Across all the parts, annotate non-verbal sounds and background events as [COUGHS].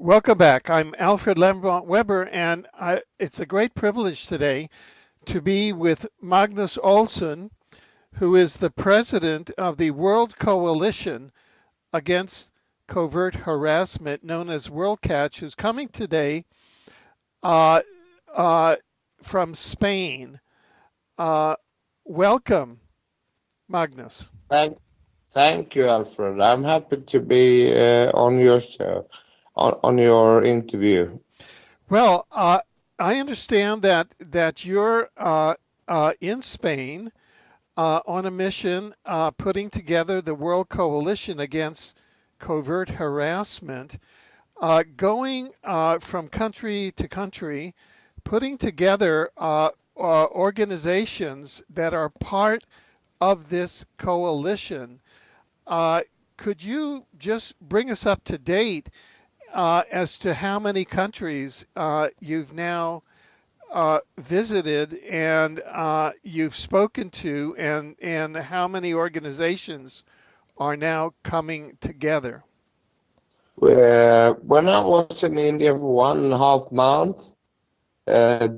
Welcome back. I'm Alfred Lambremont Webre, and I, it's a great privilege today to be with Magnus Olsson, who is the president of the World Coalition Against Covert Harassment, known as WorldCatch, who's coming today uh, uh, from Spain. Uh, welcome, Magnus. Thank, thank you, Alfred. I'm happy to be uh, on your show on, on your interview? Well, uh, I understand that that you're uh, uh, in Spain uh, on a mission uh, putting together the World Coalition Against Covert Harassment, uh, going from country to country, putting together organizations that are part of this coalition. could you just bring us up to date uh, as to how many countries uh, you've now uh, visited and uh, you've spoken to, and and how many organizations are now coming together. Uh, when I was in India for one and a half months, uh,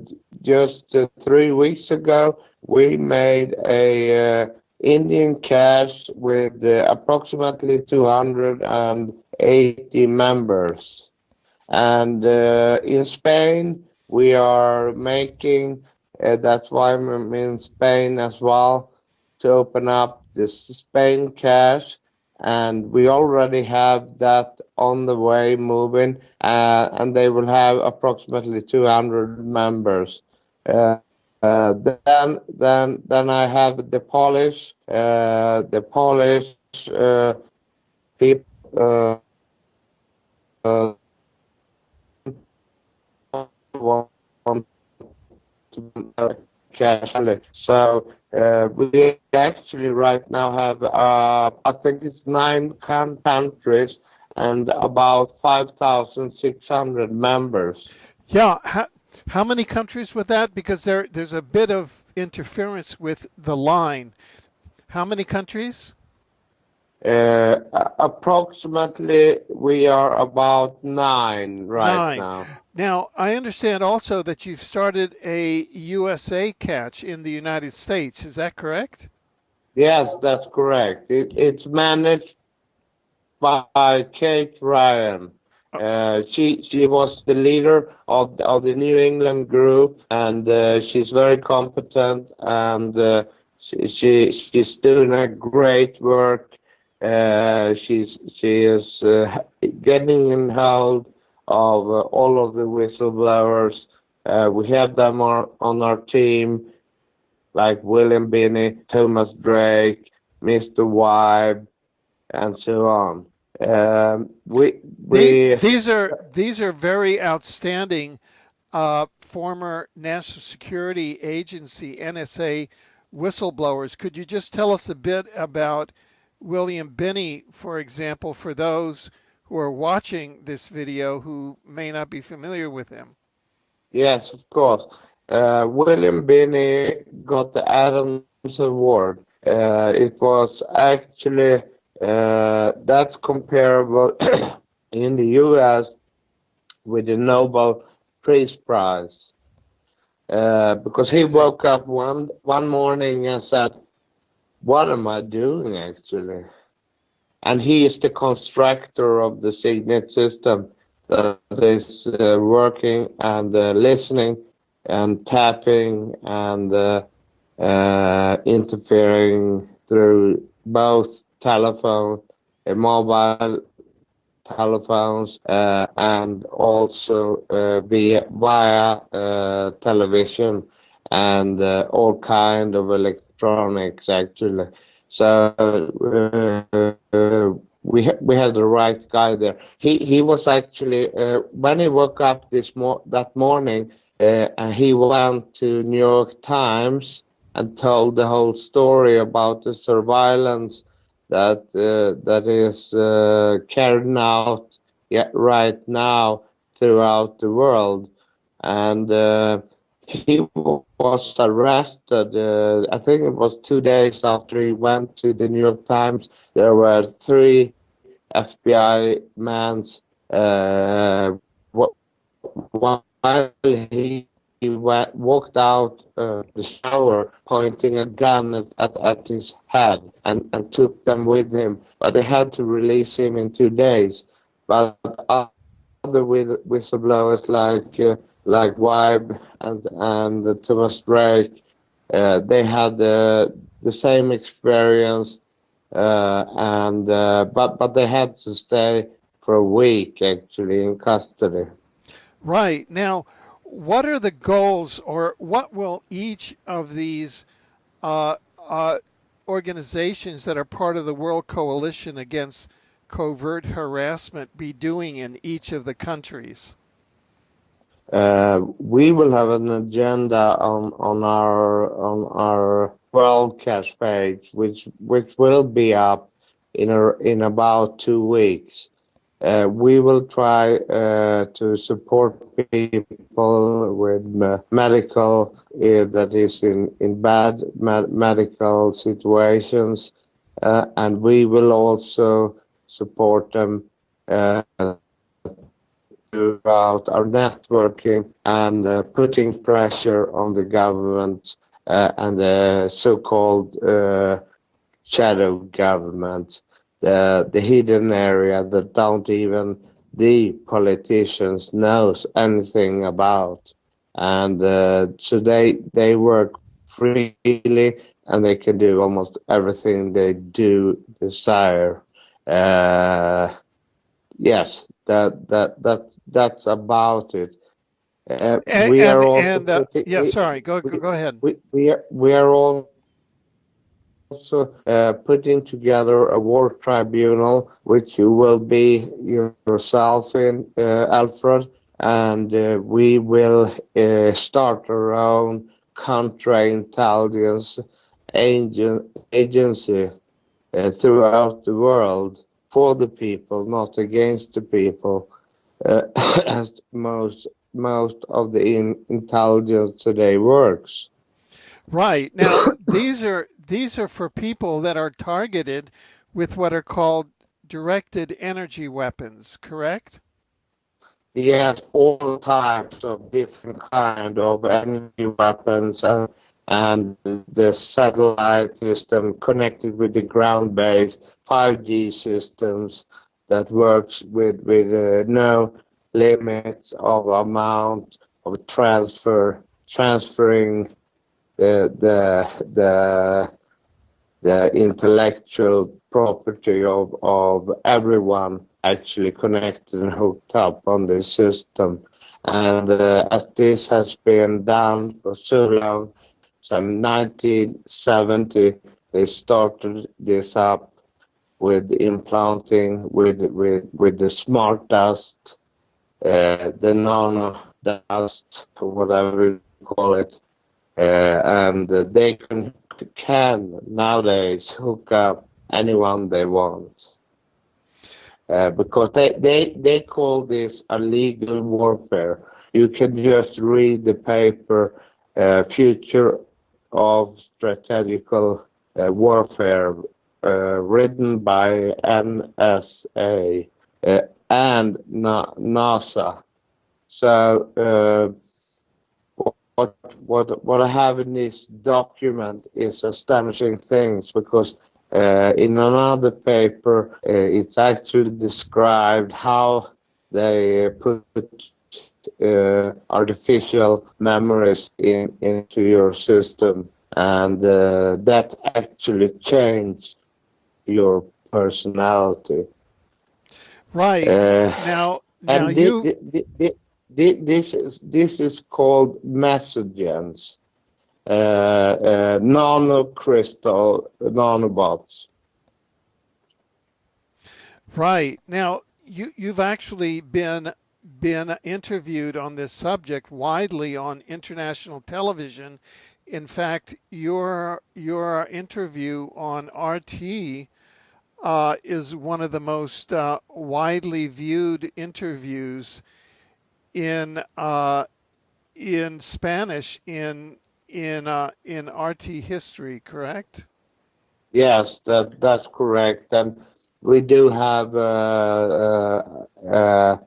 just three weeks ago, we made a Indian cash with approximately 200 and 80 members. And uh, in Spain, we are making, uh, that's why I'm in Spain as well, to open up this Spain Cash, And we already have that on the way moving, uh, and they will have approximately 200 members. Then, then, then I have the Polish, uh, uh, cash. So uh, we actually right now have, uh, I think it's nine countries and about 5,600 members. Yeah. How, how many countries with that? Because there there's a bit of interference with the line. How many countries? Uh, approximately, we are about nine right nine. now. Now, I understand also that you've started a USA catch in the United States. Is that correct? Yes, that's correct. It, it's managed by Kate Ryan. Oh. Uh, she she was the leader of the, of the New England group, and uh, she's very competent, and uh, she, she she's doing a great work uh, she's she is uh, getting in hold of uh, all of the whistleblowers. Uh, we have them on, on our team, like William Binney, Thomas Drake, Mr. Wiebe, and so on. Um, we we these are these are very outstanding uh, former National Security Agency NSA whistleblowers. Could you just tell us a bit about William Binney, for example, for those who are watching this video who may not be familiar with him? Yes, of course. Uh, William Binney got the Adams Award. Uh, it was actually uh, that's comparable [COUGHS] in the U.S. with the Nobel Peace Prize uh, because he woke up one one morning and said, what am I doing actually? And he is the constructor of the SIGINT system that is uh, working and uh, listening and tapping and uh, uh interfering through both telephone, uh, mobile telephones, uh, and also via, via television and all kind of electronic electronics actually. So uh, we ha we had the right guy there. He he was actually uh, when he woke up this mo that morning, uh, and he went to New York Times and told the whole story about the surveillance that uh, that is uh, carried out right now throughout the world, and uh, he was arrested. Uh, I think it was two days after he went to the New York Times. There were three FBI men uh, while he he walked out uh, the shower pointing a gun at, at, at, his head and, and took them with him. But they had to release him in two days. But other whistleblowers like uh, like Wiebe and and Thomas Drake, uh, they had uh, the same experience, uh, and uh, but but they had to stay for a week actually in custody. Right now what are the goals or what will each of these uh, uh, organizations that are part of the World Coalition Against Covert Harassment be doing in each of the countries? Uh, we will have an agenda on, our on our WorldCash page, which which will be up in in about two weeks. Uh, we will try uh, to support people with medical that is in bad medical situations, and we will also support them throughout our networking and uh, putting pressure on the government and the so-called shadow government. The the hidden area that don't even the politicians knows anything about. And uh, so they they work freely and they can do almost everything they do desire. Uh, yes that that that that's about it. Uh, and, we are also and, uh, yeah sorry go go, go ahead. we, we are we are all also uh, putting together a war tribunal, which you will be yourself in, uh, Alfred, and uh, we will uh, start our own counterintelligence agency uh, throughout the world for the people, not against the people, Uh, [COUGHS] as most most of the in intelligence today works. Right [COUGHS] now, these are these are for people that are targeted with what are called directed energy weapons, correct? Yes, all types of different kind of energy weapons and, and the satellite system connected with the ground-based 5G systems that works with with uh, no limits of amount of transfer transferring the the the the intellectual property of, of everyone actually connected and hooked up on the system. And uh, as this has been done for so long, so 1970 they started this up with implanting with with with the smart dust, uh, the nano dust, whatever you call it, uh, and they can can nowadays hook up anyone they want. Uh, because they, they, they call this a legal warfare. You can just read the paper uh, Future of Strategical uh, Warfare uh, written by NSA uh, and Na NASA. So uh, what what what I have in this document is astonishing things because uh, in another paper uh, it's actually described how they put uh, artificial memories in into your system and uh, that actually changed your personality. Right uh, now, now you this is this is called messenger, uh, uh, nanocrystal nanobots. Right now, you you've actually been been interviewed on this subject widely on international television. In fact, your your interview on RT uh, is one of the most uh, widely viewed interviews in uh, in Spanish in in uh, in RT history, correct? Yes, that that's correct. And we do have uh, uh,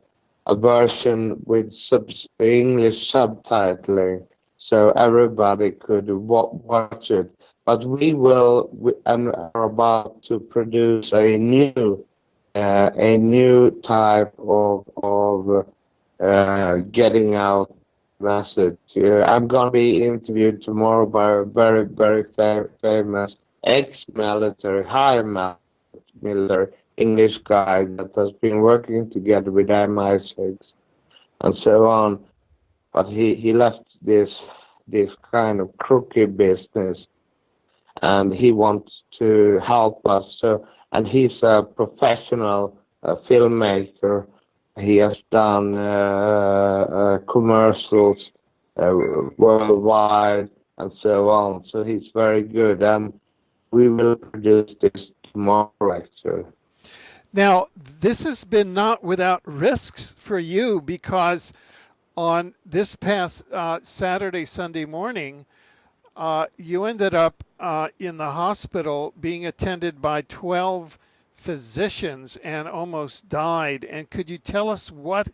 a version with subs English subtitling, so everybody could watch it. But we will we, and are about to produce a new uh, a new type of of uh, getting out message. Uh, I'm going to be interviewed tomorrow by a very very fam famous ex-military, high military English guy that has been working together with MI6 and so on. But he, he left this this kind of crooked business and he wants to help us. So and he's a professional uh, filmmaker. He has done uh, uh, commercials uh, worldwide and so on. So he's very good, and we will produce this tomorrow, actually. Now, this has been not without risks for you because on this past uh, Saturday, Sunday morning, uh, you ended up uh, in the hospital being attended by 12 physicians and almost died. And could you tell us what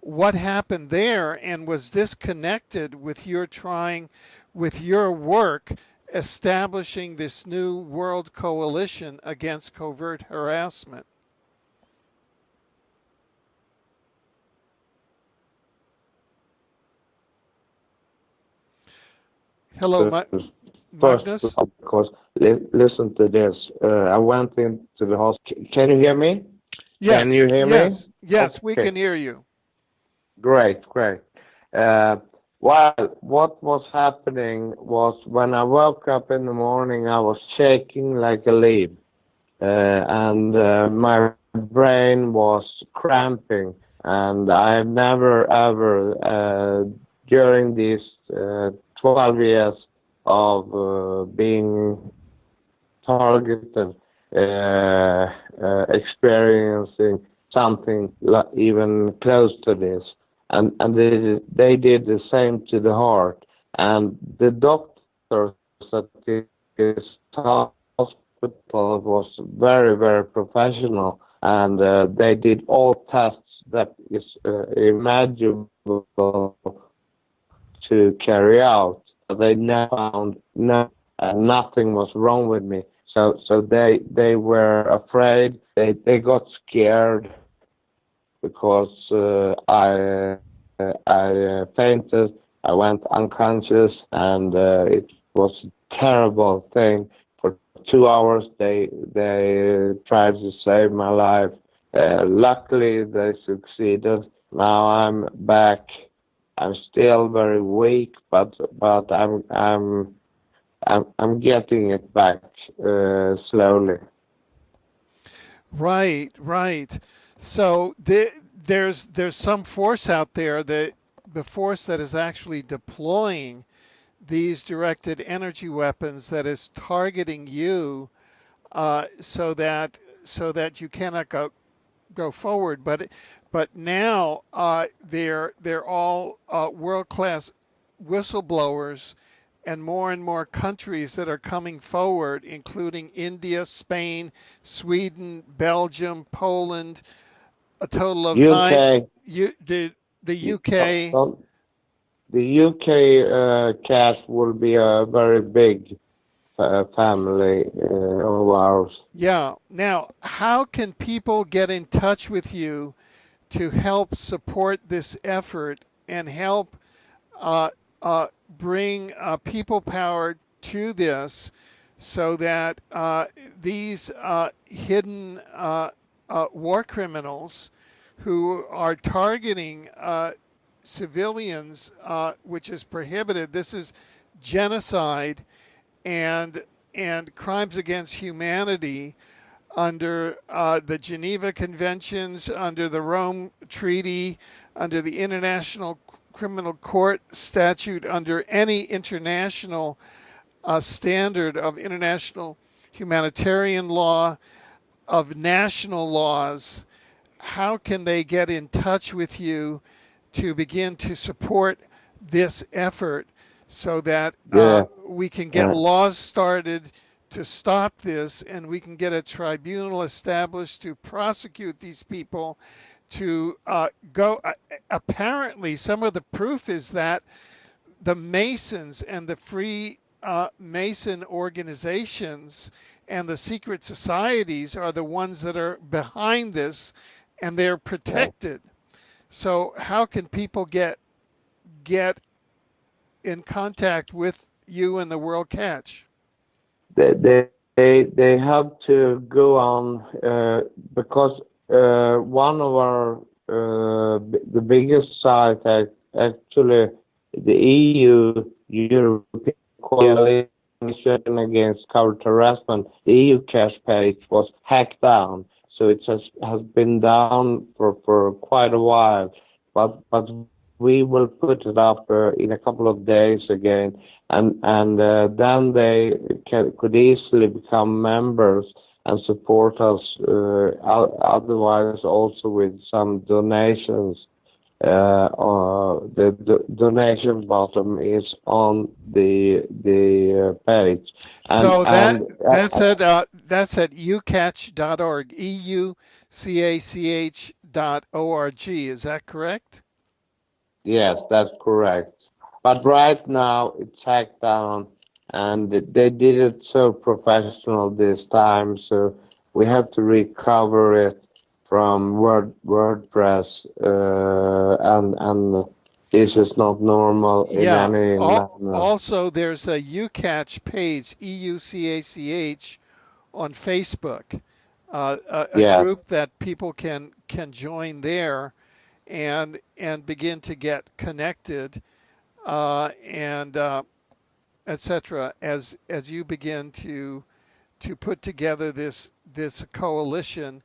what happened there? And was this connected with your trying, with your work establishing this new world coalition against covert harassment? Hello, Ma- Magnus. First, of course, li- listen to this. Uh, I went into the hospital. Can you hear me? Yes. Can you hear yes, me? Yes, Okay. we can hear you. Great, great. Uh, well, what was happening was when I woke up in the morning, I was shaking like a leaf, uh, and uh, my brain was cramping, and I've never ever uh, during these uh, 12 years of uh, being targeted, uh, uh, experiencing something like even close to this. And, and they, they did the same to the heart. And the doctors at this hospital was very, very professional. And uh, they did all tests that is uh, imaginable to carry out. They never found no, uh, nothing was wrong with me. So so they they were afraid. They they got scared because uh, I uh, I uh, fainted. I went unconscious, and uh, it was a terrible thing. For two hours, they they tried to save my life. Uh, luckily, they succeeded. Now I'm back I'm still very weak, but but I'm I'm I'm, I'm getting it back uh, slowly. Right, right. So the, there's there's some force out there that the force that is actually deploying these directed energy weapons that is targeting you uh, so that so that you cannot go go forward. But but now uh, they're they're all uh, world class whistleblowers and more and more countries that are coming forward, including India, Spain, Sweden, Belgium, Poland, a total of UK. nine. You, the the UK. The UK uh, cash will be a very big family uh, of ours. Yeah. Now, how can people get in touch with you to help support this effort and help uh, uh, bring people power to this so that uh, these uh, hidden uh, war criminals who are targeting civilians, which is prohibited, this is genocide and and crimes against humanity under uh, the Geneva Conventions, under the Rome Treaty, under the International Criminal Court statute, under any international uh, standard of international humanitarian law, of national laws. How can they get in touch with you to begin to support this effort so that uh, we can get Yeah. laws started to stop this and we can get a tribunal established to prosecute these people to uh, go uh, apparently some of the proof is that the masons and the free uh, mason organizations and the secret societies are the ones that are behind this and they're protected. So how can people get get in contact with you and the world catch. They they they, they have to go on uh, because uh, one of our uh, the biggest site actually the EU European Coalition Against Covert Harassment, the EU cache page was hacked down, so it has has been down for for quite a while, but but we will put it up uh, in a couple of days again, and and uh, then they can, could easily become members and support us. Uh, otherwise, also with some donations. Uh, uh, the, the, donation button is on the the uh, page. And, so that and, that's at uh, that's at eucach.org. E U C A C H dot O R G. Is that correct? Yes, that's correct. But right now it's hacked down and they did it so professional this time, so we have to recover it from Word WordPress, uh, and and this is not normal in yeah. any Al- Also, there's a EUCACH page, E U C A C H, on Facebook, uh, a, a yeah. group that people can can join there, and and begin to get connected, uh, and uh, etc. As as you begin to to put together this this coalition,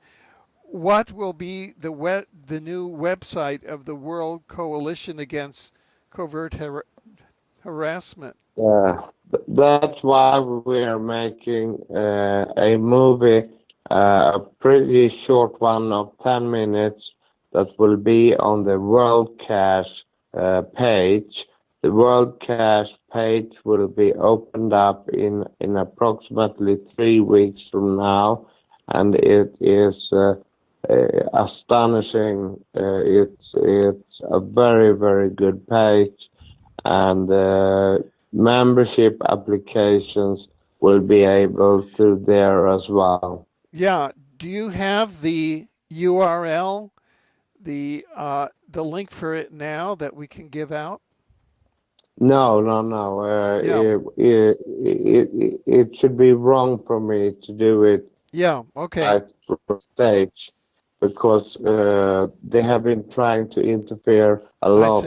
what will be the web, the new website of the World Coalition Against Covert Har- Harassment? Yeah, that's why we are making uh, a movie, uh, a pretty short one of 10 minutes that will be on the World Cache uh, page. The World Cache page will be opened up in, in approximately three weeks from now, and it is uh, uh, astonishing. Uh, it's it's a very very good page, and uh, membership applications will be able to there as well. Yeah. Do you have the URL, the uh, the link for it now that we can give out? No, no, no. Uh, yeah. it, it, it, it should be wrong for me to do it. Yeah. Okay. At stage because uh, they have been trying to interfere a lot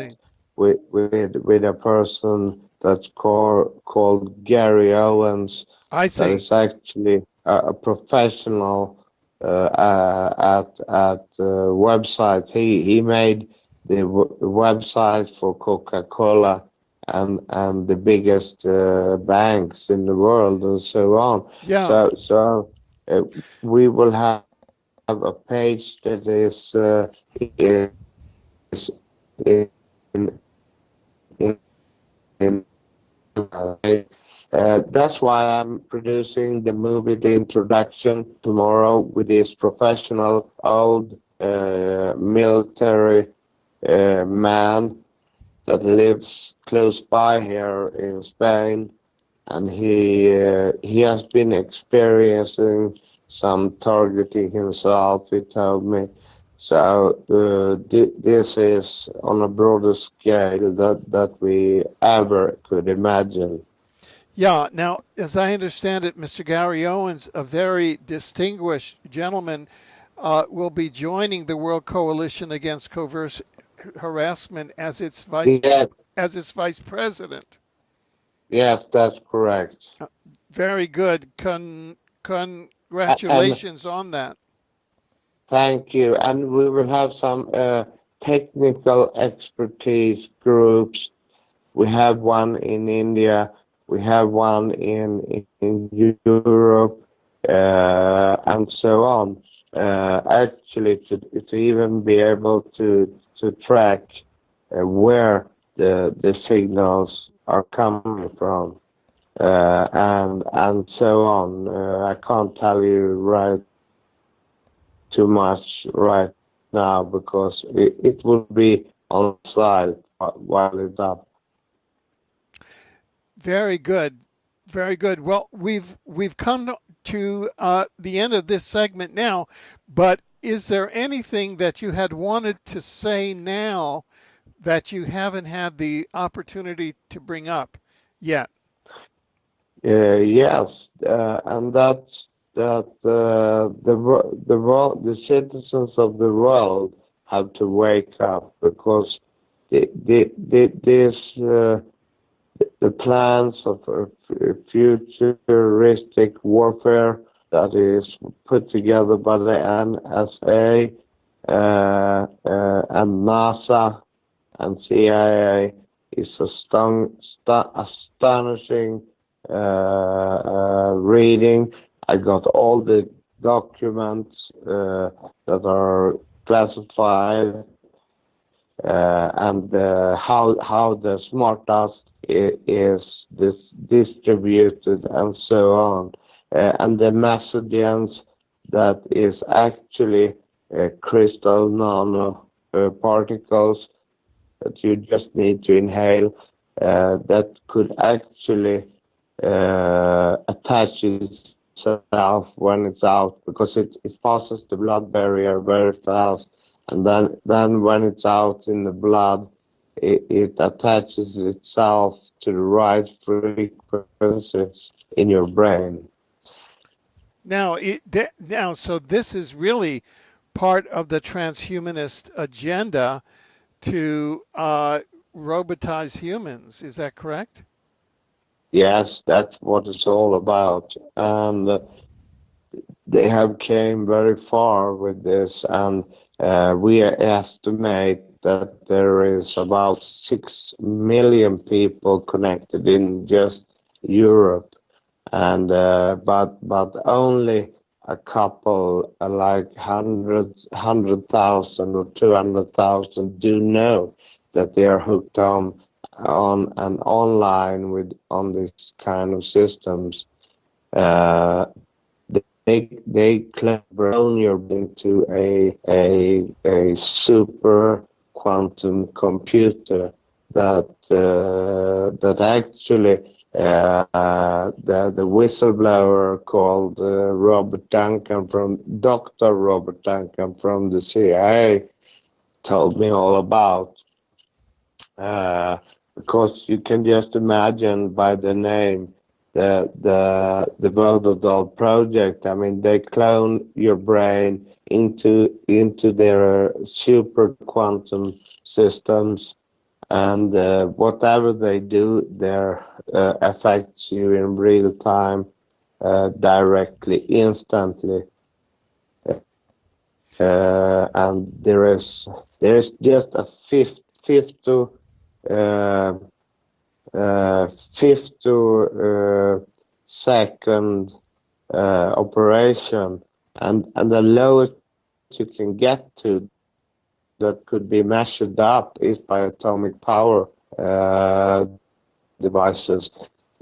with with with a person that's called called Gary Owens. I see. That is actually a, a professional at at uh, websites. He he made the website for Coca-Cola and and the biggest uh, banks in the world and so on. Yeah. So so uh, we will have have a page that is, uh, is in, in, in uh, that's why I'm producing the movie, the introduction tomorrow with this professional old uh, military uh, man that lives close by here in Spain, and he uh, he has been experiencing some targeting himself, he told me. So uh, th this is on a broader scale that, that we ever could imagine. Yeah, now, as I understand it, Mr. Gary Owens, a very distinguished gentleman, uh, will be joining the World Coalition Against Covert Harassment as its vice yes. as its vice president. Yes, that's correct. Uh, very good. Con, con, Congratulations and, on that. Thank you. And we will have some uh, technical expertise groups. We have one in India. We have one in, in Europe, uh, and so on. Uh, actually, to, to even be able to to track uh, where the the signals are coming from. uh, and and so on. Uh, I can't tell you right too much right now because it, it will be on slide while it's up. Very good, very good. Well, we've we've come to uh, the end of this segment now, but is there anything that you had wanted to say now that you haven't had the opportunity to bring up yet? Uh, yes, uh, and that's that uh, the the world, the citizens of the world have to wake up because the the, the this uh, the plans of futuristic warfare that is put together by the NSA uh, uh, and NASA and CIA is astonishing uh, uh, reading. I got all the documents uh, that are classified and how how the smart dust is this distributed and so on. and the messages that is actually crystal nano particles that you just need to inhale uh, that could actually uh, attach itself when it's out because it, it passes the blood barrier very fast and then then when it's out in the blood it, it attaches itself to the right frequencies in your brain now it, now so this is really part of the transhumanist agenda to uh, robotize humans. Is that correct? Yes, that's what it's all about. And uh, they have came very far with this, and uh, we estimate that there is about six million people connected in just Europe, and uh, but but only a couple, uh, like hundred hundred thousand or two hundred thousand, do know that they are hooked on on and online with on this kind of systems. Uh, they they clone your into a a a super quantum computer that uh, that actually uh, the the whistleblower called uh, Robert Duncan from Dr. Robert Duncan from the CIA told me all about. Uh, because you can just imagine by the name the the the Voodoo project. I mean, they clone your brain into into their super quantum systems, and uh, whatever they do, there uh, affects you in real time, uh, directly, instantly. Uh, and there is there is just a fifth fifth to uh, uh, fifth to uh, second operation, and the lowest you can get to that could be measured up is by atomic power devices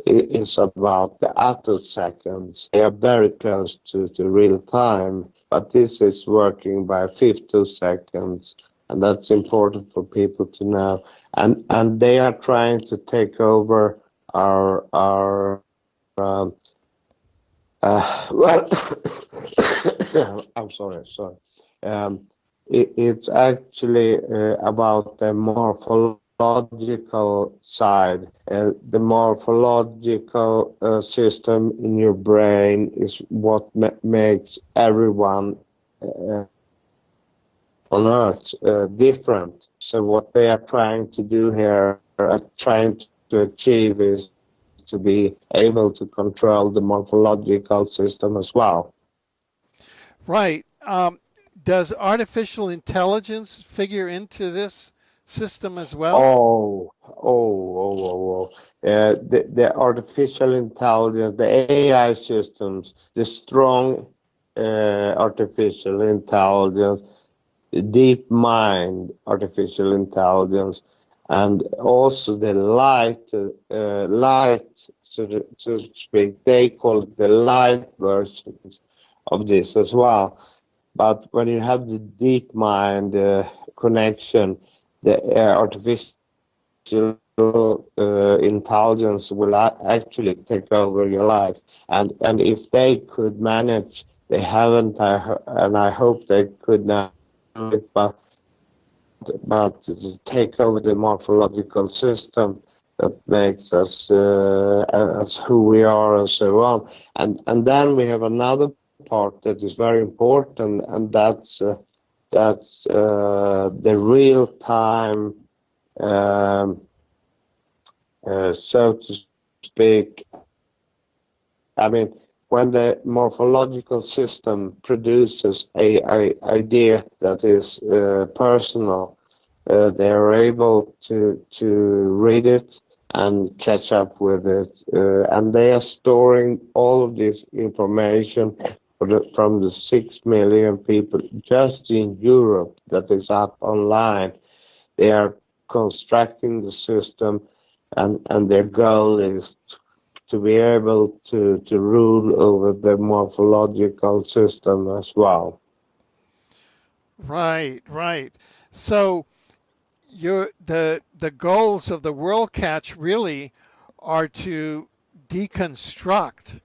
is about the attoseconds. They are very close to, to real time, but this is working by femtoseconds and that's important for people to know. And and they are trying to take over our our um, uh, [COUGHS] well, [COUGHS] I'm sorry, sorry. Um, it, it's actually uh, about the morphological side. Uh, the morphological uh, system in your brain is what ma makes everyone uh, on Earth uh, different. So what they are trying to do here, uh, trying to achieve is to be able to control the morphological system as well. Right. Um, does artificial intelligence figure into this system as well? Oh, oh, oh, oh, oh. Uh, the, the artificial intelligence, the AI systems, the strong uh, artificial intelligence deep mind artificial intelligence and also the light, uh, light, so to, so to speak, they call it the light versions of this as well. But when you have the DeepMind uh, connection, the uh, artificial uh, intelligence will actually take over your life. And and if they could manage, they haven't, I, and I hope they could now, but but take over the morphological system that makes us uh, as who we are and so on. And and then we have another part that is very important, and that's uh, that's uh, the real time, um, uh, so to speak. I mean, when the morphological system produces a, a idea that is uh, personal, uh, they are able to to read it and catch up with it, uh, and they are storing all of this information from the six million people just in Europe that is up online. They are constructing the system, and and their goal is to be able to to rule over the morphological system as well. Right, right. So your the the goals of the World Catch really are to deconstruct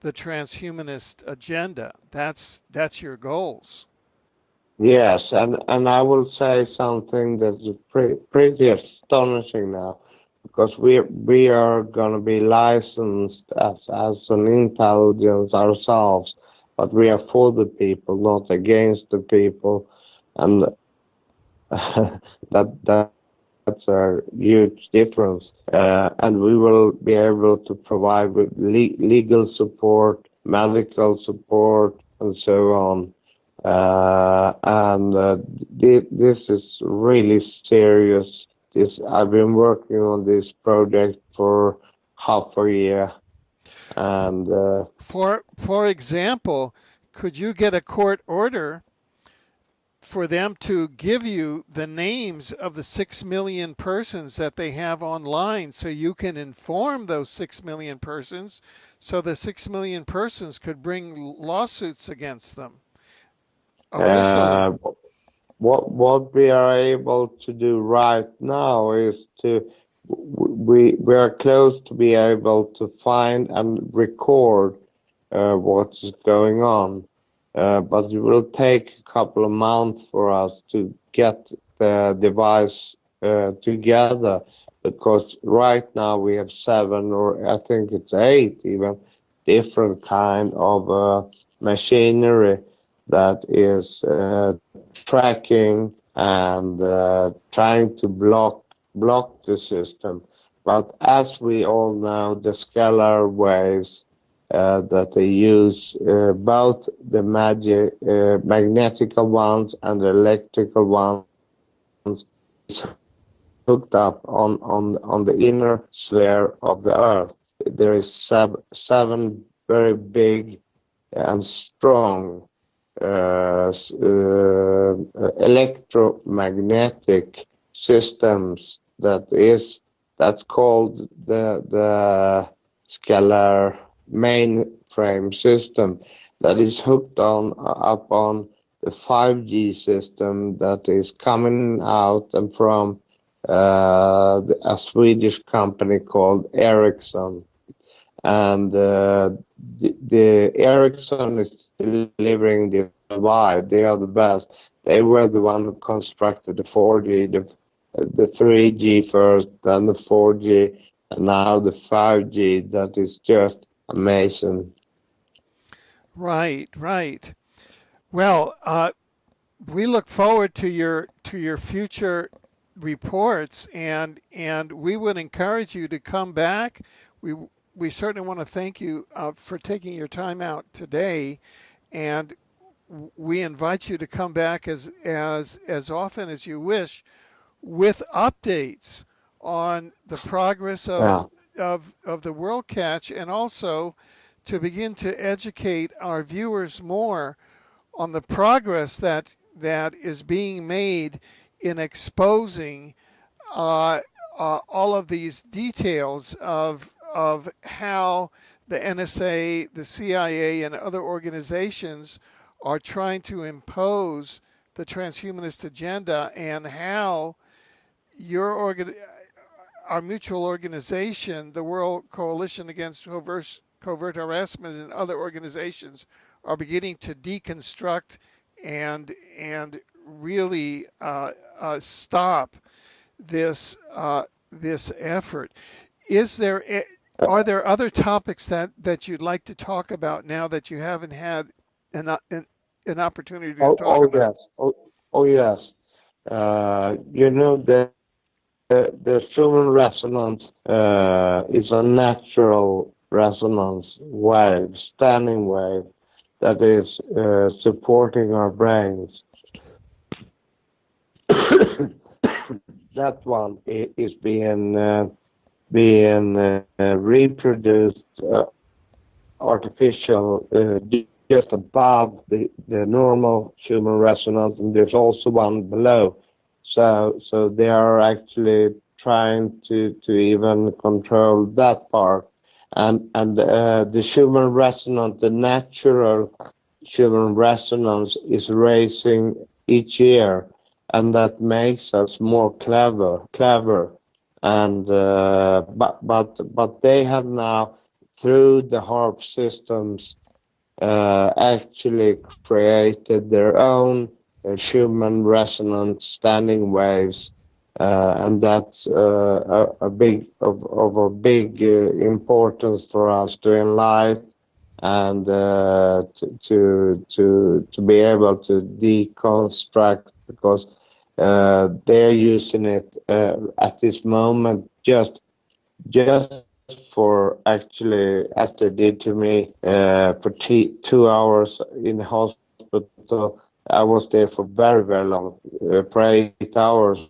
the transhumanist agenda. That's that's your goals. Yes, and and I will say something that's pretty, pretty astonishing now, because we we are going to be licensed as as an intelligence ourselves, but we are for the people, not against the people, and [LAUGHS] that that that's a huge difference. Uh, and we will be able to provide le- legal support, medical support, and so on. Uh, and uh, th- this is really serious. This I've been working on this project for half a year, and uh, for for example, could you get a court order for them to give you the names of the 6 million persons that they have online so you can inform those 6 million persons so the 6 million persons could bring lawsuits against them? Uh, what what we are able to do right now is to we we are close to be able to find and record uh, what's going on. Uh, but it will take a couple of months for us to get the device uh, together because right now we have seven or I think it's eight even different kind of uh, machinery that is uh, tracking and uh, trying to block block the system. But as we all know, the scalar waves uh, that they use uh, both the magic, uh, magnetical ones and the electrical ones is hooked up on, on, on the inner sphere of the Earth. There is sub, seven very big and strong electromagnetic systems that is that's called the the scalar mainframe system that is hooked on up on the 5G system that is coming out and from uh, a Swedish company called Ericsson. And uh, the, the Ericsson is delivering the vibe. They are the best. They were the one who constructed the 4G, the, the 3G first, then the 4G, and now the 5G that is just amazing. Right, right. Well, uh, we look forward to your to your future reports, and and we would encourage you to come back. We we certainly want to thank you uh, for taking your time out today, and we invite you to come back as as as often as you wish with updates on the progress of yeah of, of the World Catch and also to begin to educate our viewers more on the progress that that is being made in exposing uh, uh, all of these details of of how the NSA, the CIA, and other organizations are trying to impose the transhumanist agenda, and how your organ, our mutual organization, the World Coalition Against Covert, Covert Harassment, and other organizations are beginning to deconstruct and and really uh, uh, stop this uh, this effort. Is there are there other topics that that you'd like to talk about now that you haven't had an an, an opportunity to oh, talk oh about? Yes. Oh, oh yes. Uh, you know the the, the human resonance uh, is a natural resonance wave, standing wave that is uh, supporting our brains. [COUGHS] that one is being uh, being uh, reproduced uh, artificial uh, just above the, the normal human resonance, and there's also one below. So so they are actually trying to to even control that part, and and uh, the human resonance, the natural human resonance, is raising each year and that makes us more clever, clever. And uh, but but but they have now through the HAARP systems uh, actually created their own uh, human resonance standing waves, uh, and that's uh, a, a, big of, of a big importance for us to enlighten and to, to to to be able to deconstruct because they're using it uh, at this moment just just for actually as they did to me uh, for two hours in the hospital. I was there for very very long, uh, for eight hours.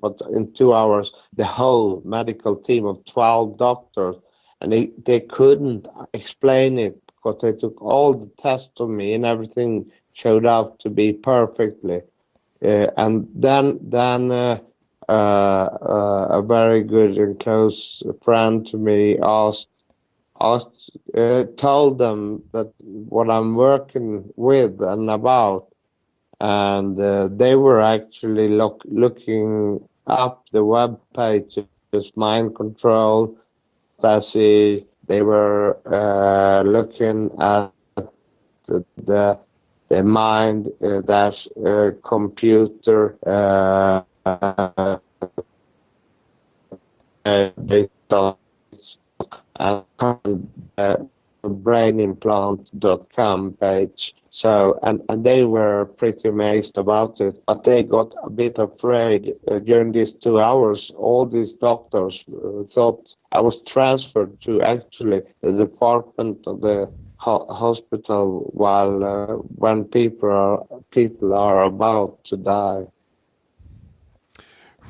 But in two hours, the whole medical team of 12 doctors, and they, they couldn't explain it because they took all the tests on me and everything showed up to be perfectly. Uh, and then then uh, uh, a very good and close friend to me asked asked told them that what I'm working with and about, and they were actually look, looking up the web pages, mind control, Stasi. They were uh, looking at the, the the mind uh, dash uh, computer uh, data and brainimplant.com page. So, and, and they were pretty amazed about it, but they got a bit afraid uh, during these two hours. All these doctors uh, thought I was transferred to actually the department of the ho- hospital while uh, when people are people are about to die.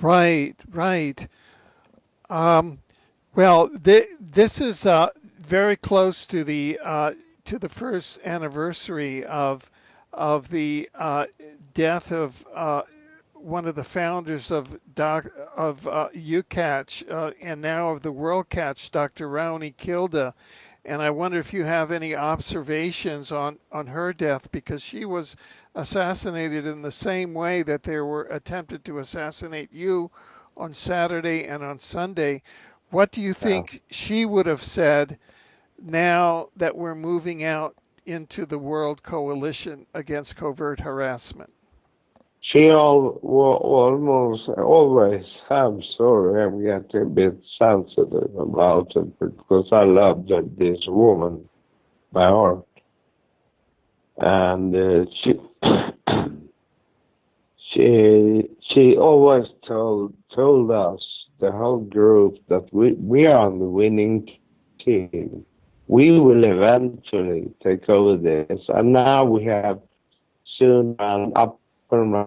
Right, right. Um, well, th- this is uh, very close to the uh, to the first anniversary of of the uh, death of uh, one of the founders of doc, of uh, EUCACH uh, and now of the WorldCACH, Dr. Rauni Kilde, and I wonder if you have any observations on, on her death because she was assassinated in the same way that they were attempted to assassinate you on Saturday and on Sunday. What do you think yeah. she would have said now that we're moving out into the World Coalition against Covert Harassment? She all, almost always have sorry I'm getting a bit sensitive about it because I love this woman by heart. And uh, she [COUGHS] she she always told told us the whole group that we we are the winning team. We will eventually take over this. And now we have soon an up and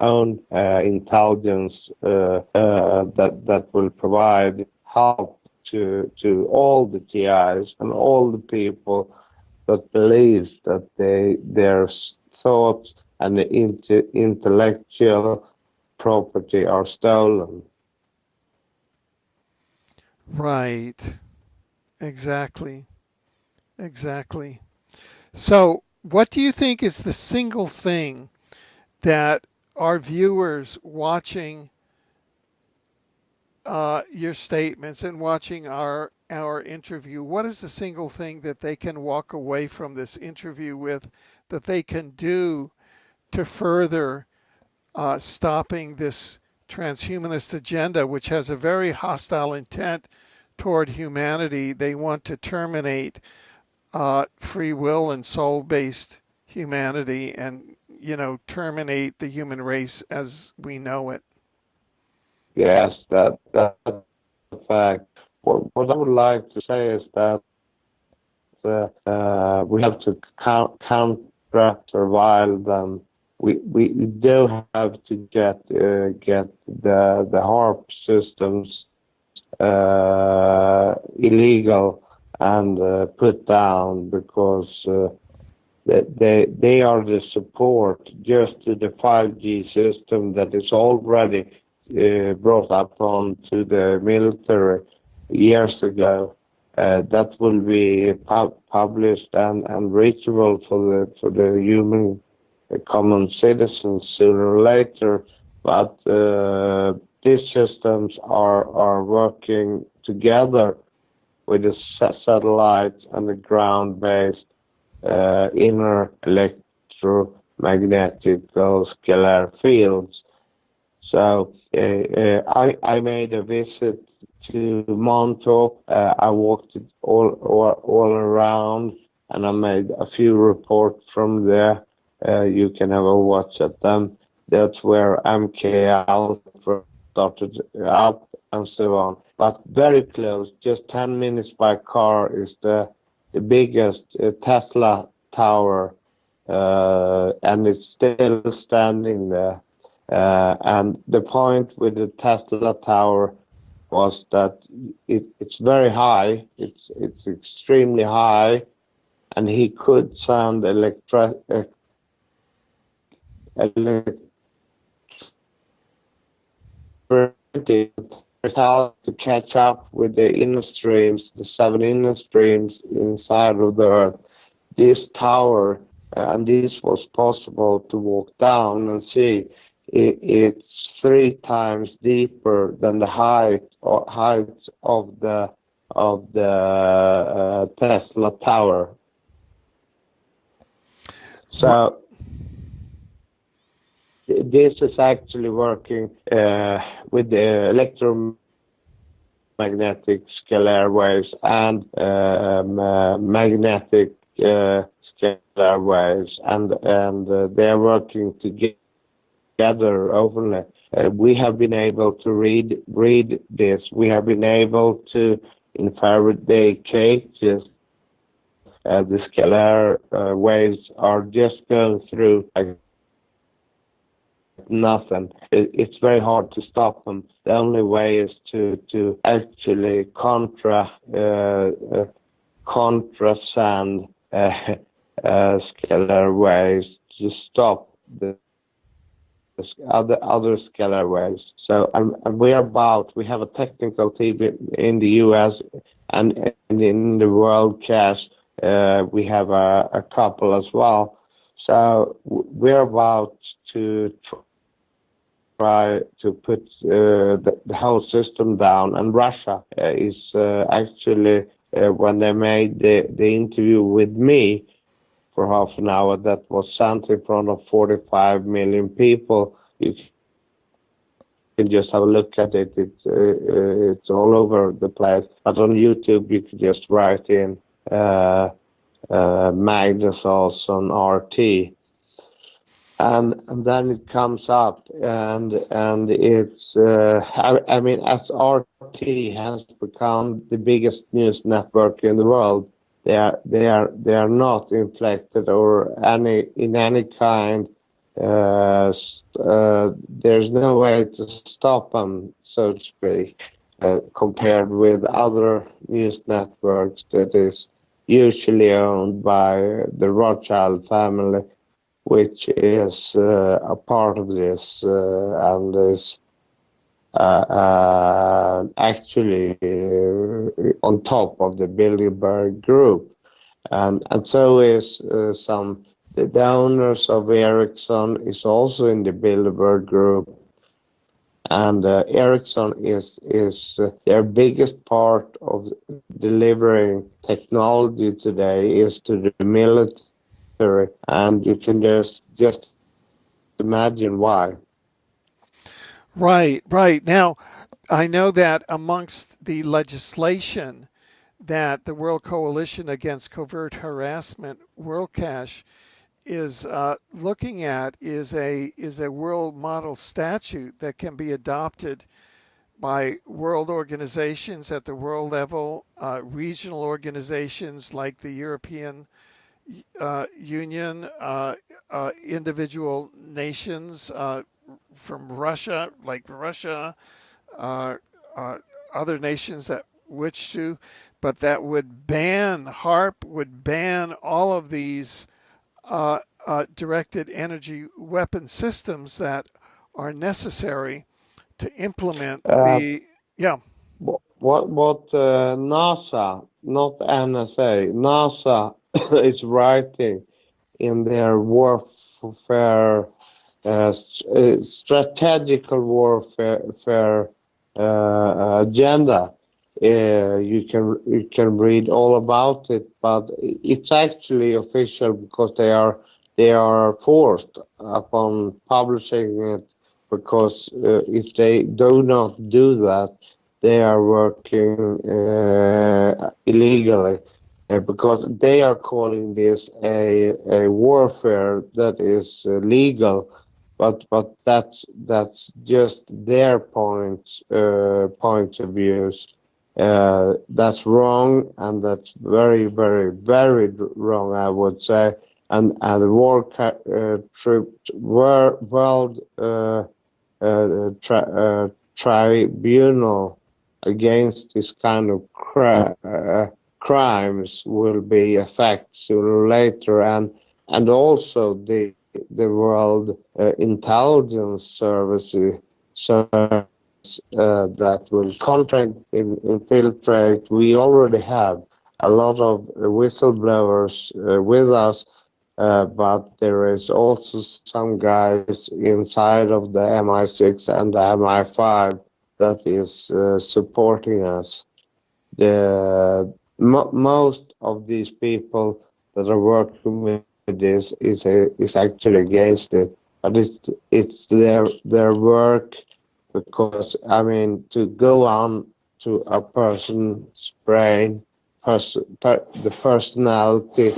own uh, intelligence uh, uh, that that will provide help to to all the TIs and all the people that believe that they their thoughts and the intellectual property are stolen. Right. Exactly. Exactly. So, what do you think is the single thing that our viewers watching uh, your statements and watching our our interview, what is the single thing that they can walk away from this interview with that they can do to further uh, stopping this transhumanist agenda, which has a very hostile intent toward humanity? They want to terminate uh, free will and soul-based humanity, and you know, terminate the human race as we know it. Yes, that that's a fact. What, what I would like to say is that uh, uh, we have to count, counter survival them. We, we do have to get uh, get the the HAARP systems uh, illegal and uh, put down because uh, they they are the support just to the 5G system that is already uh, brought up on to the military years ago. Uh, that will be pub- published and, and reachable for the for the human uh, common citizens sooner or later. But uh, these systems are are working together with the satellites and the ground-based uh, inner electromagnetic scalar fields. So uh, uh, I, I made a visit to Montauk. Uh, I walked all, all, all around and I made a few reports from there. Uh, you can have a watch at them. That's where MK started up and so on. But very close, just 10 minutes by car, is the the biggest uh, Tesla tower, uh, and it's still standing there. Uh, and the point with the Tesla tower was that it, it's very high. It's it's extremely high, and he could send electric electricity to catch up with the inner streams, the seven inner streams inside of the Earth. This tower, uh, and this was possible to walk down and see. It, it's three times deeper than the height or height of the of the uh, Tesla tower. So this is actually working uh, with the electromagnetic scalar waves and um, uh, magnetic uh, scalar waves, and and uh, they are working together openly. Uh, we have been able to read read this. We have been able to in Faraday cages. Uh, the scalar waves are just going through nothing. It, it's very hard to stop them. The only way is to to actually contra uh, uh, uh, uh, scalar waves to stop the, the other other scalar waves. So and, we are about we have a technical team in the U.S. and, and in the world CACH. Uh, we have a, a couple as well. So we're about to try to put uh, the, the, whole system down. And Russia uh, is uh, actually, when they made the, the interview with me for half an hour, that was sent in front of 45 million people. You can just have a look at it. It's uh, it's all over the place. But on YouTube, you can just write in uh, uh, Magnus Olsson RT, and and then it comes up and and it's uh, I, I, mean as RT has become the biggest news network in the world they are they are they are not inflected or any in any kind uh, uh, there's no way to stop them so to speak uh, compared with other news networks that is usually owned by the Rothschild family which is uh, a part of this uh, and is uh, actually on top of the Bilderberg Group, and and so is some the owners of Ericsson is also in the Bilderberg Group, and Ericsson is is their biggest part of delivering technology today is to the military, and you can just just imagine why. Right, right. Now, I know that amongst the legislation that the World Coalition Against Covert Harassment, WorldCACH, is uh, looking at is a is a world model statute that can be adopted by world organizations at the world level, uh, regional organizations like the European uh, Union, uh, uh, individual nations uh, from Russia, like Russia, other nations that wish to, but that would ban HAARP, would ban all of these uh, uh, directed energy weapon systems that are necessary to implement uh, the yeah. What what uh, NASA, not NSA, NASA [COUGHS] is writing in their warfare uh, strategical warfare uh, agenda. Uh, you can you can read all about it, but it's actually official because they are they are forced upon publishing it because uh, if they do not do that, they are working uh, illegally uh, because they are calling this a, a warfare that is uh, legal but but that's that's just their point uh, point of views uh, that's wrong, and that's very, very, very wrong, I would say. And and the war uh, troops were world uh, tri tribunal against this kind of cri uh, crimes will be effect sooner or later, and and also the the world intelligence services. So uh, that will contract in, infiltrate. We already have a lot of whistleblowers uh, with us, uh, but there is also some guys inside of the MI6 and the MI5 that is uh, supporting us. The most of these people that are working with this is a, is actually against it, but it's it's their their work because I mean to go on to a person's brain, pers per the personality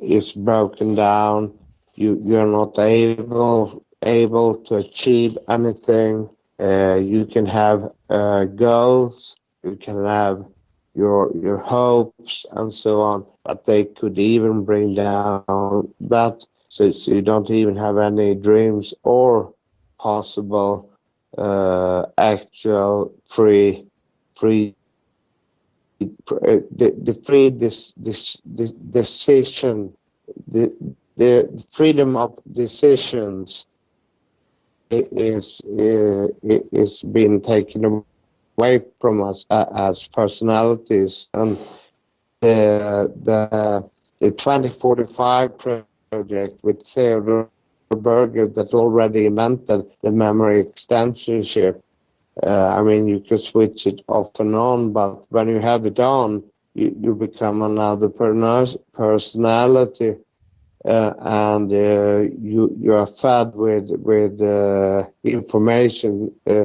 is broken down. You you're not able able to achieve anything. Uh, you can have uh, goals. You can have your your hopes and so on, but they could even bring down that. So, so you don't even have any dreams or possible uh, actual free free uh, the, free this this, this decision the the freedom of decisions is uh, is being taken away from us uh, as personalities and the the the 2045 project with Theodore Berger that already invented the memory extension chip. Uh, I mean, you can switch it off and on, but when you have it on, you, you become another personality, uh, and uh, you you are fed with with uh, information uh,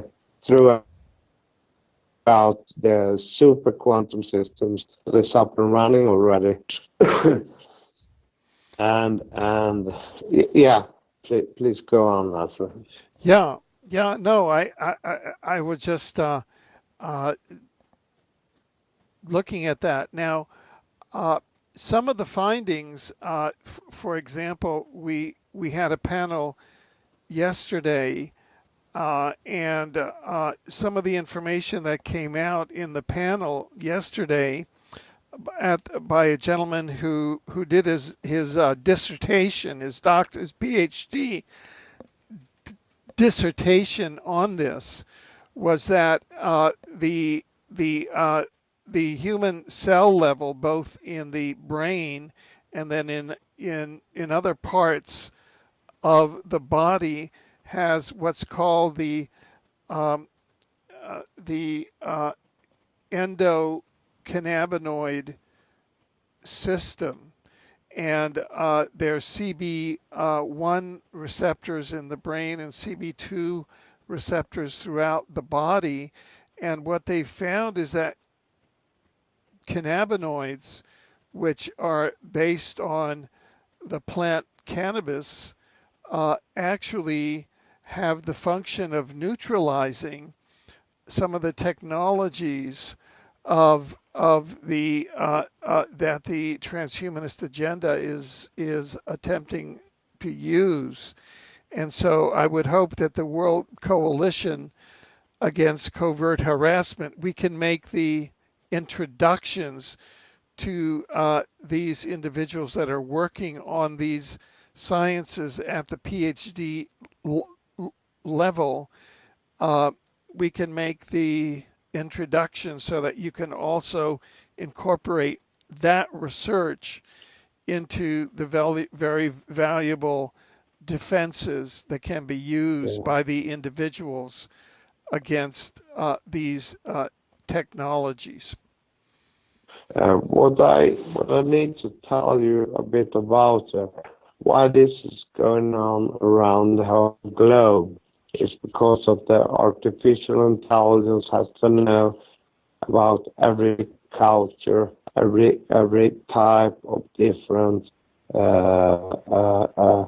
throughout the super quantum systems that's up and running already. [COUGHS] and and yeah please, please go on, Arthur. Yeah, yeah, no, I, I, I was just uh, uh, looking at that. Now, uh, some of the findings, uh, for example, we we had a panel yesterday, uh, and uh, some of the information that came out in the panel yesterday at by a gentleman who who did his his uh, dissertation, his doctor's PhD dissertation on this was that uh, the the uh, the human cell level, both in the brain and then in in in other parts of the body, has what's called the um, uh, the uh, endocannabinoid system. And uh, there's CB1 receptors in the brain and CB2 receptors throughout the body. And what they found is that cannabinoids, which are based on the plant cannabis, uh, actually have the function of neutralizing some of the technologies of of the uh, uh, that the transhumanist agenda is is attempting to use, and so I would hope that the World Coalition against covert harassment we can make the introductions to uh, these individuals that are working on these sciences at the PhD level. Uh, we can make the introduction so that you can also incorporate that research into the very valuable defenses that can be used by the individuals against uh, these uh, technologies. Uh, what I what I need to tell you a bit about uh, why this is going on around the whole globe is because of the artificial intelligence has to know about every culture, every every type of different uh, uh, uh,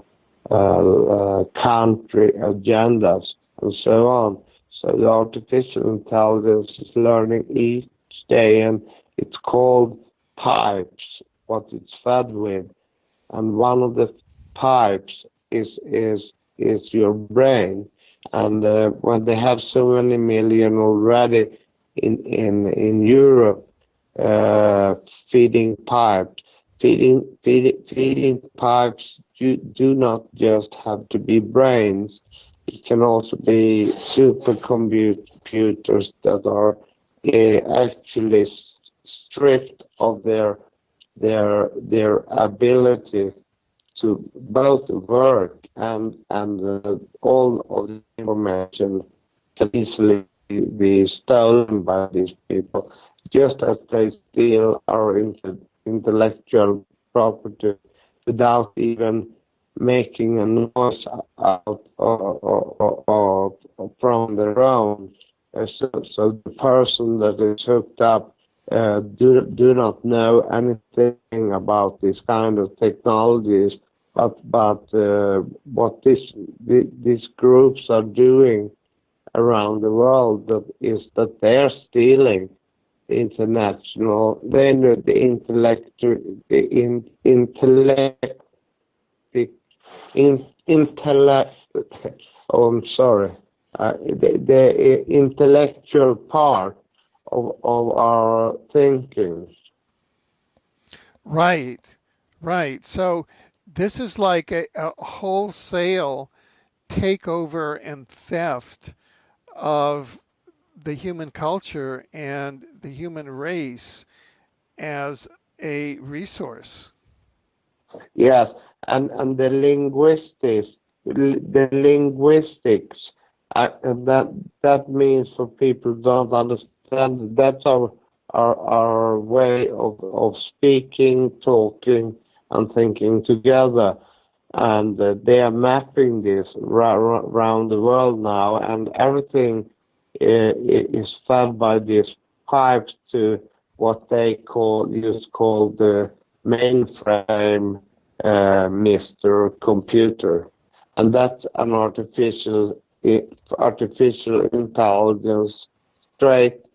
uh, uh country agendas and so on. So the artificial intelligence is learning each day, and it's called pipes. What it's fed with, and one of the pipes is is is your brain and uh, when they have so many million already in in in Europe uh, feeding pipes, feeding feeding feeding pipes do, do not just have to be brains. It can also be supercomputers that are uh, actually stripped of their their their ability to both work and and uh, all of the information can easily be stolen by these people, just as they steal our intellectual property without even making a noise out or, or, or, from their own. Uh, so, so, the person that is hooked up uh, do do not know anything about this kind of technologies what this the, these groups are doing around the world is that they're stealing international the uh, intellectual part of of our thinking. Right. Right. So this is like a, a wholesale takeover and theft of the human culture and the human race as a resource. Yes, and and the linguistics, the linguistics, uh, that that means for people don't understand. That's our our our way of of speaking, talking, and thinking together. And uh, they are mapping this around the world now, and everything uh, is fed by these pipes to what they call used called the mainframe uh, Mr. Computer, and that's an artificial artificial intelligence straight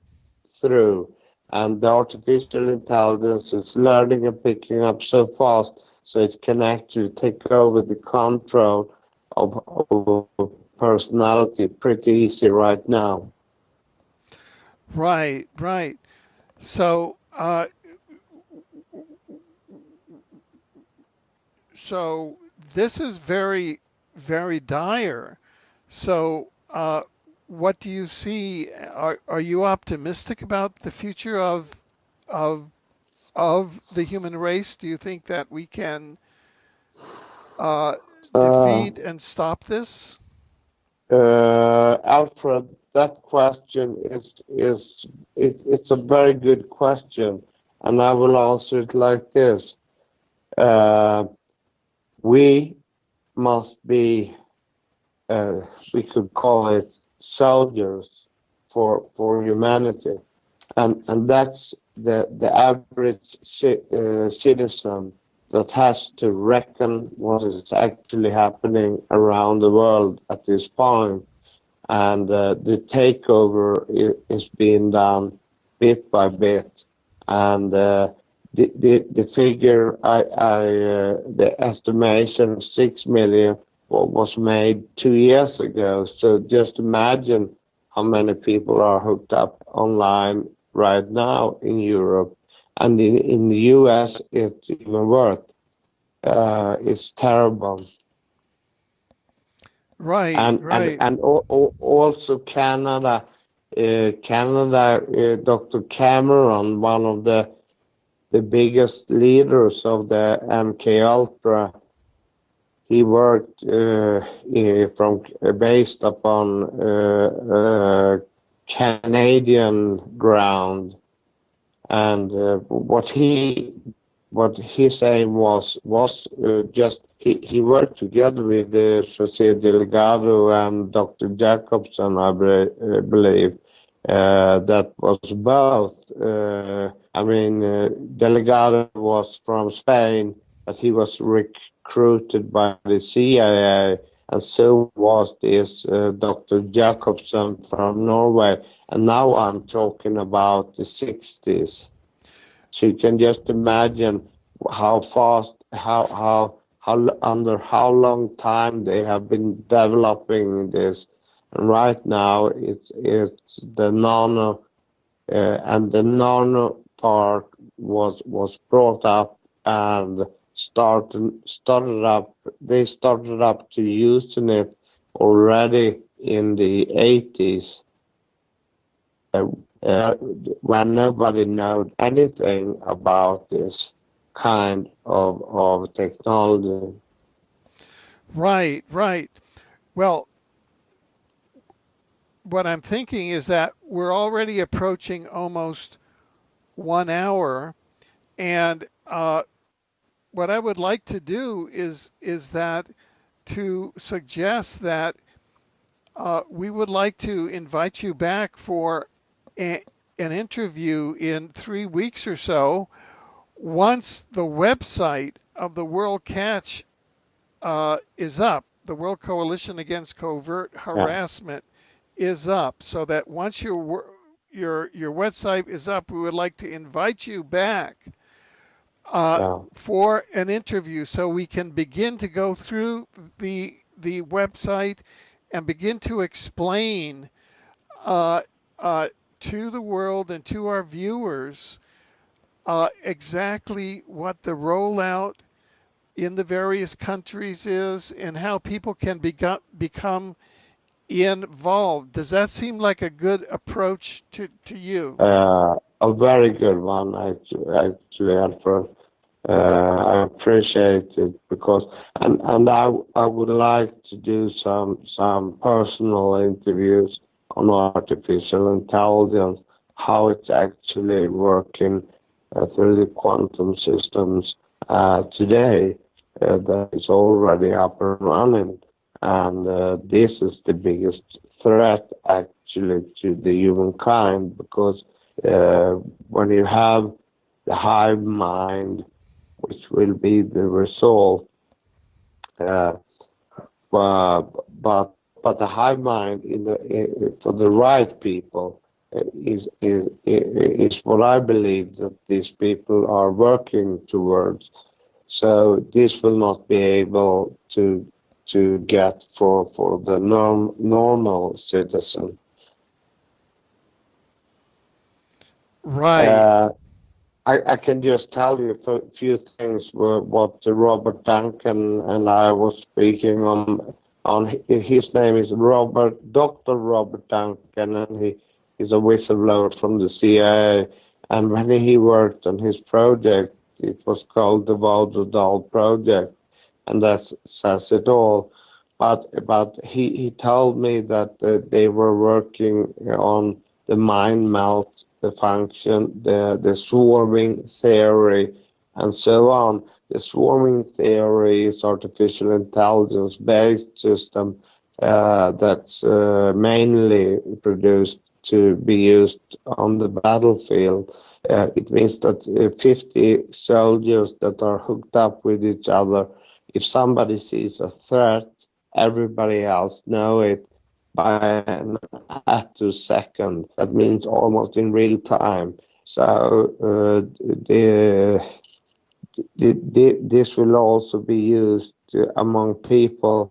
through and the artificial intelligence is learning and picking up so fast so it can actually take over the control of, of personality pretty easy right now. Right, right. So, uh, so this is very, very dire. So, uh, what do you see? Are, are you optimistic about the future of of of the human race? Do you think that we can uh, Uh, defeat and stop this? uh, Alfred, that question is is it, it's a very good question, and I will answer it like this. Uh, we must be, uh, we could call it soldiers for for humanity, and and that's the the average ci- uh, citizen that has to reckon what is actually happening around the world at this point, and uh, the takeover is being done bit by bit, and uh, the, the the figure I, I uh, the estimation six million wa- was made two years ago. So just imagine how many people are hooked up online right now in Europe, and in in the U.S. it's even worse. Uh, it's terrible, Right, and right. and and al- al- also Canada. Uh, Canada, uh, Dr. Cameron, one of the the biggest leaders of the MK Ultra. He worked uh, from based upon uh, uh, Canadian ground, and uh, what he what his aim was was uh, just he, he worked together with uh, Jose Delgado and Dr. Jacobson, I be, uh, believe. Uh, that was both. Uh, I mean, uh, Delgado was from Spain, but he was recruited by the CIA, and so was this uh, Dr. Jacobson from Norway. And now I'm talking about the 60s. So you can just imagine how fast, how how how under how long time they have been developing this. And right now, it's it's the nano, uh, and the nano part was was brought up and started up. They started up to using it already in the 80s. Uh, uh, when nobody knew anything about this kind of of technology. Right, right. Well, what I'm thinking is that we're already approaching almost one hour, and uh, what I would like to do is is that to suggest that uh, we would like to invite you back for a, an interview in three weeks or so once the website of the World CACH uh, is up, the World Coalition Against Covert Harassment is up, so that once your your your website is up, we would like to invite you back uh, Yeah. for an interview, so we can begin to go through the the website and begin to explain uh, uh, to the world and to our viewers uh, exactly what the rollout in the various countries is and how people can become become involved. Does that seem like a good approach to, to you? Uh, a very good one, actually, actually Alfred. Uh, I appreciate it because, and and I I would like to do some some personal interviews on artificial intelligence, how it's actually working uh, through the quantum systems uh, today uh, that is already up and running, and uh, this is the biggest threat actually to the humankind because uh, when you have the hive mind, which will be the result. Uh, but but but the hive mind in the for the right people uh, is is is what I believe that these people are working towards. So this will not be able to to get for for the norm, normal citizen. Right. Uh, I, I can just tell you a few things what Robert Duncan and I was speaking on. On his name is Robert Dr. Robert Duncan, and he is a whistleblower from the CIA. And when he worked on his project, it was called the Doll Project, and that says it all. But but he he told me that uh, they were working on the mind melt the function, the, the swarming theory, and so on. The swarming theory is artificial intelligence based system uh, that's uh, mainly produced to be used on the battlefield. Uh, it means that uh, 50 soldiers that are hooked up with each other, if somebody sees a threat, everybody else know it by an attosecond. That means almost in real time. So uh, the, the, the, this will also be used among people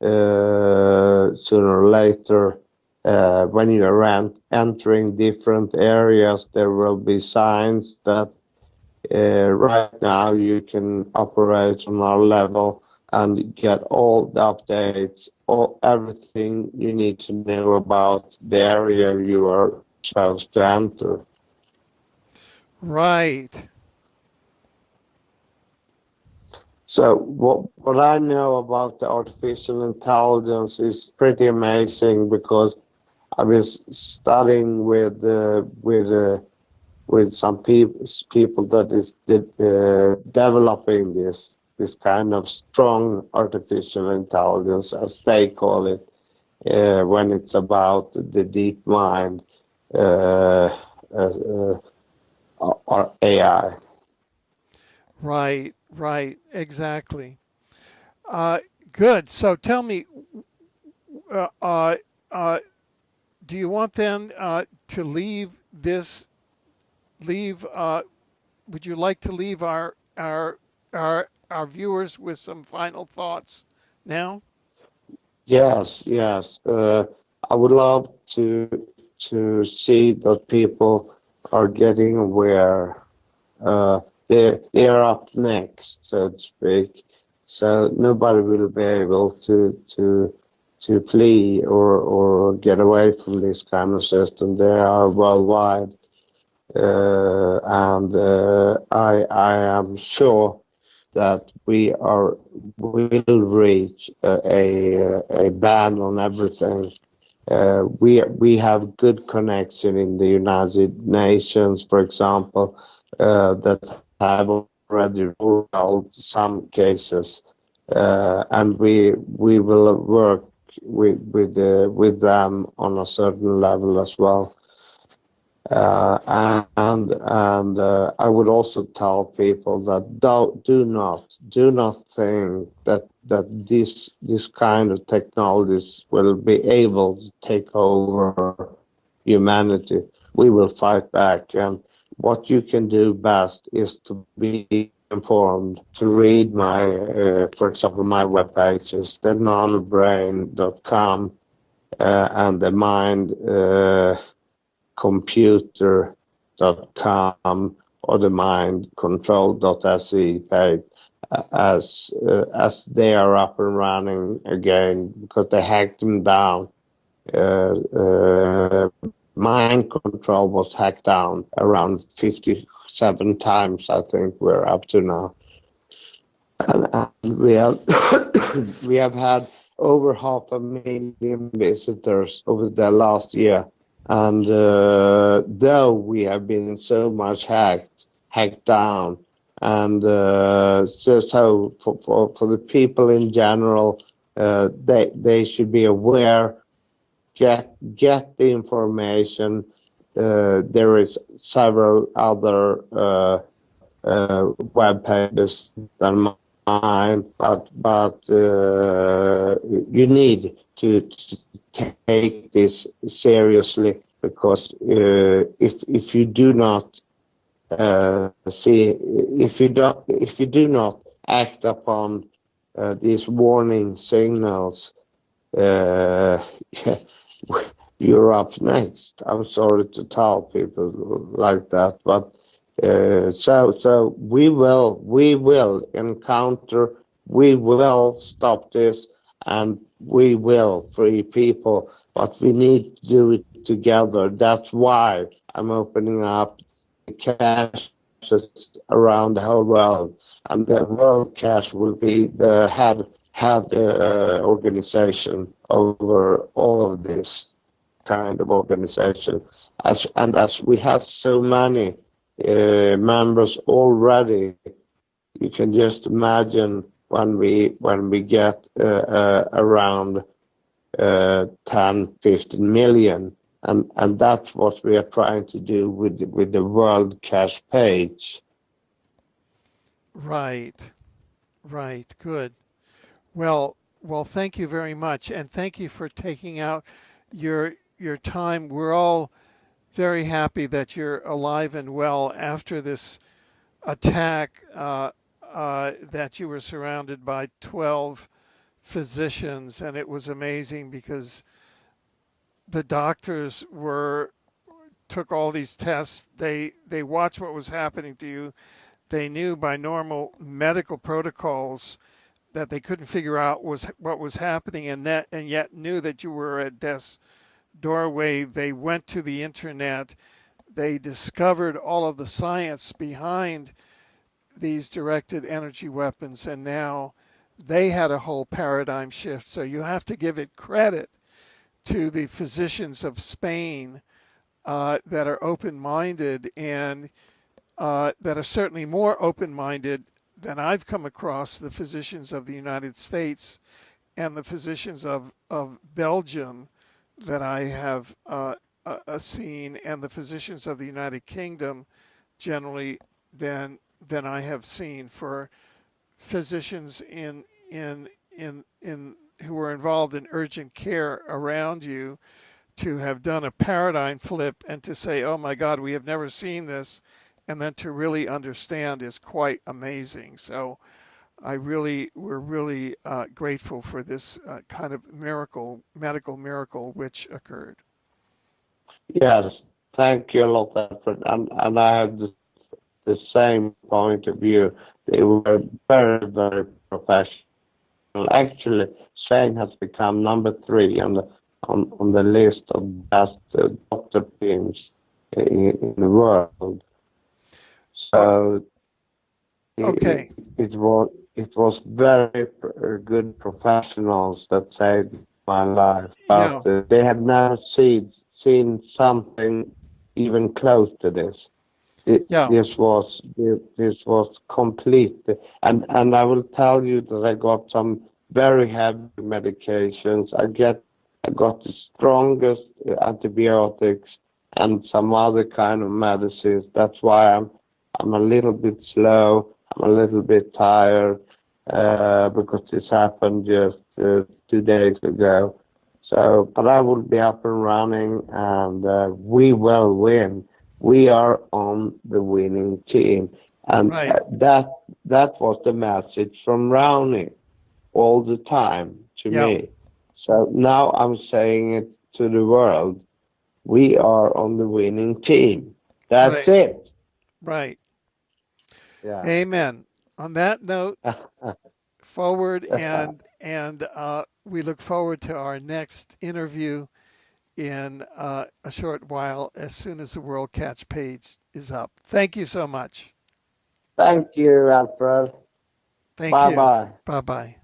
uh, sooner or later. Uh, when you are entering different areas, there will be signs that uh, right now you can operate on our level and get all the updates, all everything you need to know about the area you are supposed to enter. Right. So what what I know about the artificial intelligence is pretty amazing because I was studying with uh, with uh, with some people people that is uh, developing this this kind of strong artificial intelligence, as they call it, uh, when it's about the deep mind uh, uh, or AI. Right, right, exactly. Uh, good. So tell me, uh, uh, do you want then to leave this? Leave? would you like to leave our our our our viewers with some final thoughts now? Yes, yes. Uh, I would love to to see that people are getting aware. Uh, they they are up next, so to speak. So nobody will be able to to to flee or or get away from this kind of system. They are worldwide, uh, and uh, I I am sure that we are will reach a, a, ban on everything. Uh, we we have good connection in the United Nations, for example, uh, that have already ruled out some cases, uh, and we we will work with with uh, with them on a certain level as well. Uh, and and uh, I would also tell people that do, do not do not think that that this this kind of technologies will be able to take over humanity. We will fight back, and what you can do best is to be informed, to read my, uh, for example, my web pages, the nanobrain.com uh, and the mind. Computer.com or the mindcontrol.se page as uh, as they are up and running again because they hacked them down. Uh, uh, mind control was hacked down around 57 times, I think we're up to now. And, and we have [COUGHS] we have had over half a million visitors over the last year and uh, though we have been so much hacked, hacked down, and uh, so, so for, for, for the people in general, uh, they they should be aware, get get the information. Uh, there is several other uh, uh, web pages than mine, but but you need to, to take this seriously because uh, if if you do not uh, see if you don't if you do not act upon uh, these warning signals, uh, [LAUGHS] you're up next. I'm sorry to tell people like that, but Uh, so so we will we will encounter we will stop this and we will free people but we need to do it together that's why i'm opening up the cash around the whole world and the world CACH will be the head head uh, organization over all of this kind of organization as and as we have so many uh, members already. You can just imagine when we get uh, uh, around 10, 15 million, that's what we are trying to do with with the World CACH page. Right, right, good. Well, well, thank you very much, and thank you for taking out your your time. We're all very happy that you're alive and well after this attack uh, that you were surrounded by 12 physicians and it was amazing because the doctors were took all these tests they they watched what was happening to you they knew by normal medical protocols that they couldn't figure out was what was happening and that and yet knew that you were at death's doorway. They went to the internet. They discovered all of the science behind these directed energy weapons, and now they had a whole paradigm shift. So you have to give it credit to the physicians of Spain uh, that are open minded and uh, that are certainly more open minded than I've come across the physicians of the United States and the physicians of, of Belgium that I have uh, uh, seen, and the physicians of the United Kingdom generally than than I have seen for physicians in in in in who are involved in urgent care around you to have done a paradigm flip and to say, "Oh my God, we have never seen this," and then to really understand is quite amazing. So I really, we're really uh, grateful for this uh, kind of miracle, medical miracle, which occurred. Yes, thank you a lot. And, and I have the, the same point of view. They were very, very professional. Actually, Spain has become number three on the on, on the list of best uh, doctor teams in, in the world. So okay. it, it was it was very good professionals that saved my life. But yeah. they had never seen seen something even close to this. It, yeah. This was this was complete, and and I will tell you that I got some very heavy medications. I get I got the strongest antibiotics and some other kind of medicines. That's why I'm I'm a little bit slow I'm a little bit tired uh, because this happened just uh, two days ago. So, but I will be up and running, and uh, we will win. We are on the winning team, and right. that that was the message from Rauni all the time to me. So now I'm saying it to the world. We are on the winning team. That's right. it. Right. Yeah. Amen. On that note, [LAUGHS] forward [LAUGHS] and and uh, we look forward to our next interview in uh, a short while as soon as the World CACH page is up. Thank you so much. Thank you, Alfred. Thank bye you. Bye bye. Bye bye.